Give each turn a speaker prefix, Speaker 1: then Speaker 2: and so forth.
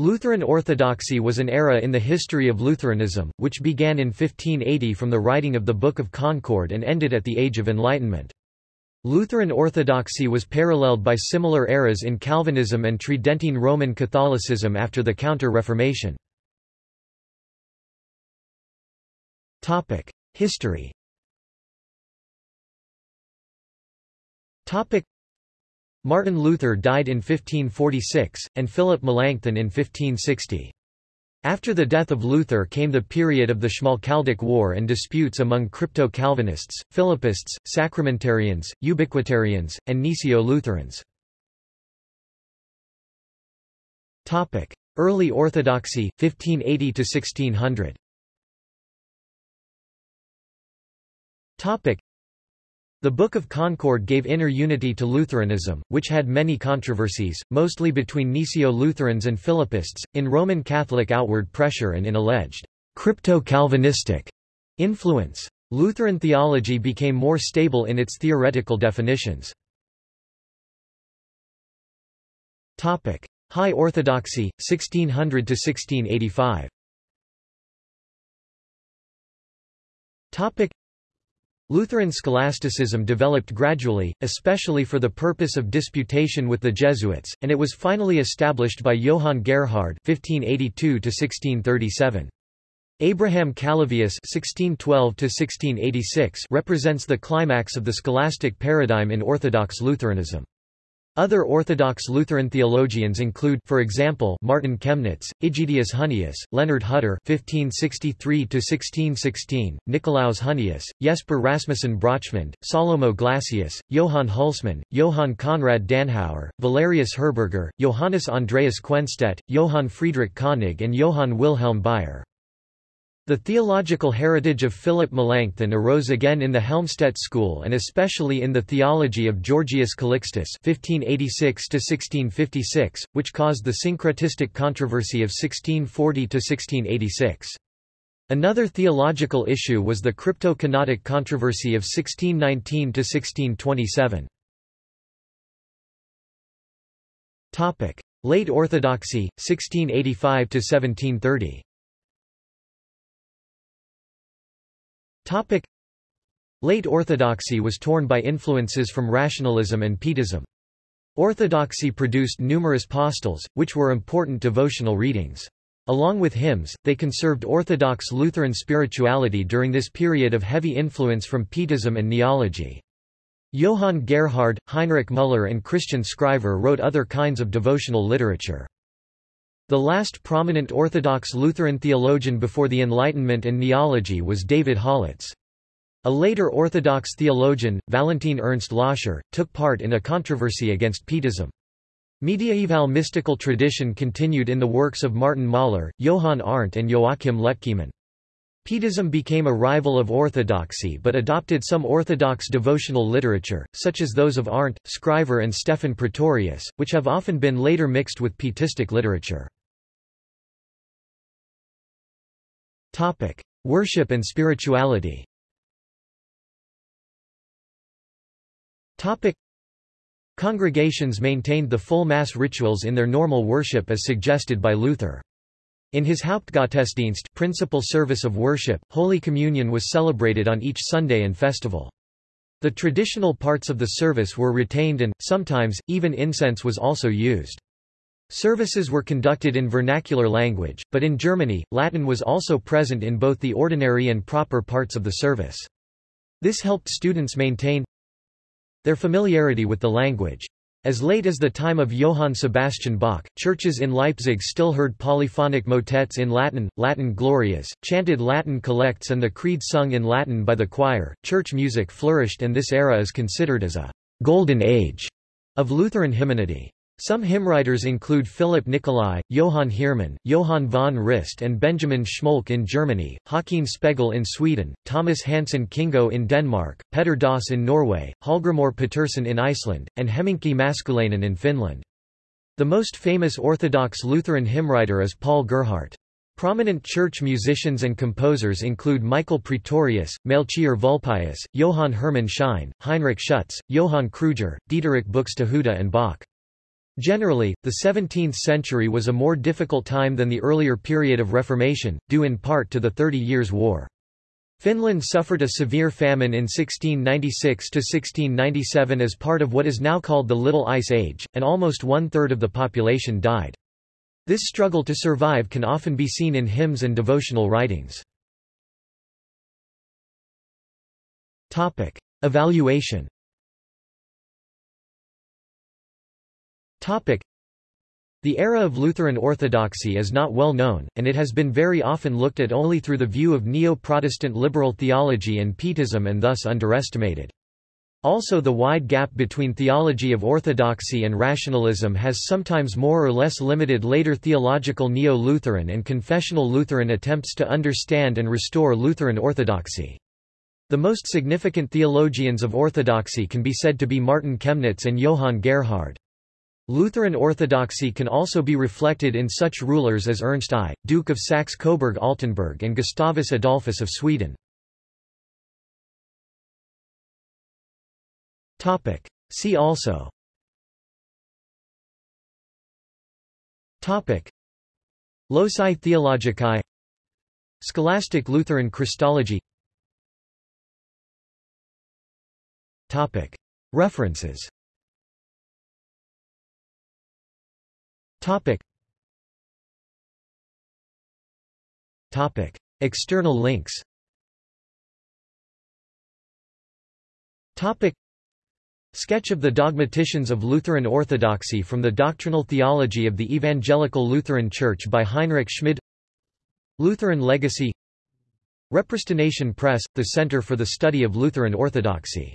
Speaker 1: Lutheran Orthodoxy was an era in the history of Lutheranism, which began in 1580 from the writing of the Book of Concord and ended at the Age of Enlightenment. Lutheran Orthodoxy was paralleled by similar eras in Calvinism and Tridentine Roman Catholicism after the Counter-Reformation. History Martin Luther died in 1546, and Philip Melanchthon in 1560. After the death of Luther came the period of the Schmalkaldic War and disputes among crypto-Calvinists, Philippists, Sacramentarians, Ubiquitarians, and Gnesio-Lutherans. Early Orthodoxy, 1580–1600 the Book of Concord gave inner unity to Lutheranism, which had many controversies, mostly between Gnesio-Lutherans and Philippists, in Roman Catholic outward pressure and in alleged crypto-Calvinistic influence. Lutheran theology became more stable in its theoretical definitions. High Orthodoxy, 1600–1685 Lutheran scholasticism developed gradually, especially for the purpose of disputation with the Jesuits, and it was finally established by Johann Gerhard (1582–1637). Abraham Calovius (1612–1686) represents the climax of the scholastic paradigm in Orthodox Lutheranism. Other Orthodox Lutheran theologians include, for example, Martin Chemnitz, Aegidius Hunnius, Leonard Hutter (1563–1616), Nicolaus Hunnius, Jesper Rasmussen Brachmand, Salomo Glassius, Johann Hulsmann, Johann Conrad Danhauer, Valerius Herberger, Johannes Andreas Quenstedt, Johann Friedrich Koenig, and Johann Wilhelm Baier. The theological heritage of Philip Melanchthon arose again in the Helmstedt school and especially in the theology of Georgius Calixtus (1586–1656), which caused the syncretistic controversy of 1640–1686. Another theological issue was the crypto-kenotic controversy of 1619–1627. Topic: Late Orthodoxy, 1685–1730. Topic. Late Orthodoxy was torn by influences from rationalism and Pietism. Orthodoxy produced numerous postils, which were important devotional readings. Along with hymns, they conserved Orthodox Lutheran spirituality during this period of heavy influence from Pietism and Neology. Johann Gerhard, Heinrich Müller and Christian Scriver wrote other kinds of devotional literature. The last prominent Orthodox Lutheran theologian before the Enlightenment and Neology was David Hollatz. A later Orthodox theologian, Valentin Ernst Loscher, took part in a controversy against Pietism. Mediaeval mystical tradition continued in the works of Martin Mahler, Johann Arndt and Joachim Lütkemann. Pietism became a rival of orthodoxy but adopted some orthodox devotional literature, such as those of Arndt, Scriver and Stephan Praetorius, which have often been later mixed with pietistic literature. Topic: Worship and spirituality. Topic: Congregations maintained the full Mass rituals in their normal worship as suggested by Luther. In his Hauptgottesdienst principal service of worship, Holy Communion was celebrated on each Sunday and festival. The traditional parts of the service were retained and, sometimes, even incense was also used. Services were conducted in vernacular language, but in Germany, Latin was also present in both the ordinary and proper parts of the service. This helped students maintain their familiarity with the language. As late as the time of Johann Sebastian Bach, churches in Leipzig still heard polyphonic motets in Latin, Latin glorias, chanted Latin collects and the Creed sung in Latin by the choir. Church music flourished and this era is considered as a golden age of Lutheran hymnody. Some hymnwriters include Philip Nicolai, Johann Heermann, Johann von Rist and Benjamin Schmolck in Germany, Håkon Spegel in Sweden, Thomas Hansen Kingo in Denmark, Petter Dass in Norway, Hallgrimur Pettersson in Iceland, and Hemminki Maskulainen in Finland. The most famous Orthodox Lutheran hymnwriter is Paul Gerhardt. Prominent church musicians and composers include Michael Praetorius, Melchior Vulpius, Johann Hermann Schein, Heinrich Schütz, Johann Kruger, Dieterich Buxtehude and Bach. Generally, the 17th century was a more difficult time than the earlier period of Reformation, due in part to the Thirty Years' War. Finland suffered a severe famine in 1696–1697 as part of what is now called the Little Ice Age, and almost one-third of the population died. This struggle to survive can often be seen in hymns and devotional writings. Evaluation the era of Lutheran orthodoxy is not well known, and it has been very often looked at only through the view of neo-Protestant liberal theology and Pietism and thus underestimated. Also the wide gap between theology of orthodoxy and rationalism has sometimes more or less limited later theological neo-Lutheran and confessional Lutheran attempts to understand and restore Lutheran orthodoxy. The most significant theologians of orthodoxy can be said to be Martin Chemnitz and Johann Gerhard. Lutheran orthodoxy can also be reflected in such rulers as Ernst I, Duke of Saxe-Coburg-Altenburg and Gustavus Adolphus of Sweden. See also. Topic. Loci Theologici. Scholastic Lutheran Christology. Topic. References Topic. Topic. External links Topic. Sketch of the dogmaticians of Lutheran Orthodoxy from the Doctrinal Theology of the Evangelical Lutheran Church by Heinrich Schmid Lutheran Legacy Repristination Press, the Center for the Study of Lutheran Orthodoxy